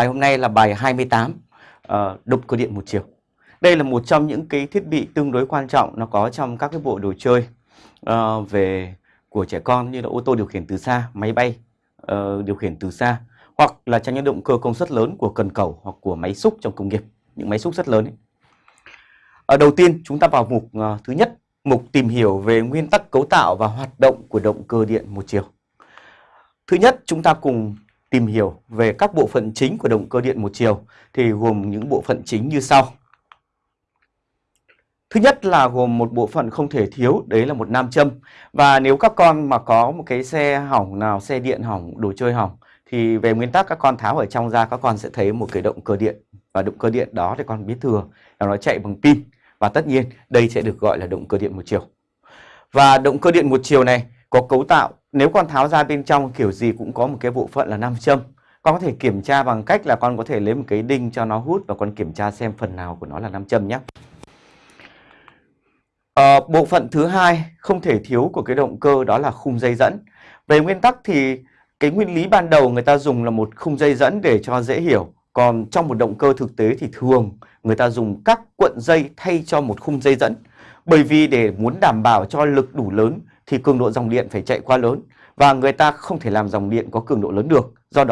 Bài hôm nay là bài 28 uh, động cơ điện một chiều. Đây là một trong những cái thiết bị tương đối quan trọng nó có trong các cái bộ đồ chơi uh, về của trẻ con như là ô tô điều khiển từ xa, máy bay uh, điều khiển từ xa hoặc là trong những động cơ công suất lớn của cần cầu hoặc của máy xúc trong công nghiệp, những máy xúc rất lớn ấy. Ở đầu tiên chúng ta vào mục uh, thứ nhất, mục tìm hiểu về nguyên tắc cấu tạo và hoạt động của động cơ điện một chiều. Thứ nhất, chúng ta cùng tìm hiểu về các bộ phận chính của động cơ điện một chiều thì gồm những bộ phận chính như sau. Thứ nhất là gồm một bộ phận không thể thiếu, đấy là một nam châm. Và nếu các con mà có một cái xe hỏng nào, xe điện hỏng, đồ chơi hỏng thì về nguyên tắc các con tháo ở trong ra các con sẽ thấy một cái động cơ điện. Và động cơ điện đó thì con biết thừa là nó chạy bằng pin. Và tất nhiên đây sẽ được gọi là động cơ điện một chiều. Và động cơ điện một chiều này có cấu tạo nếu con tháo ra bên trong kiểu gì cũng có một cái bộ phận là nam châm. Con có thể kiểm tra bằng cách là con có thể lấy một cái đinh cho nó hút và con kiểm tra xem phần nào của nó là nam châm nhé. À, bộ phận thứ hai không thể thiếu của cái động cơ đó là khung dây dẫn. Về nguyên tắc thì cái nguyên lý ban đầu người ta dùng là một khung dây dẫn để cho dễ hiểu còn trong một động cơ thực tế thì thường người ta dùng các cuộn dây thay cho một khung dây dẫn bởi vì để muốn đảm bảo cho lực đủ lớn thì cường độ dòng điện phải chạy qua lớn và người ta không thể làm dòng điện có cường độ lớn được. do đó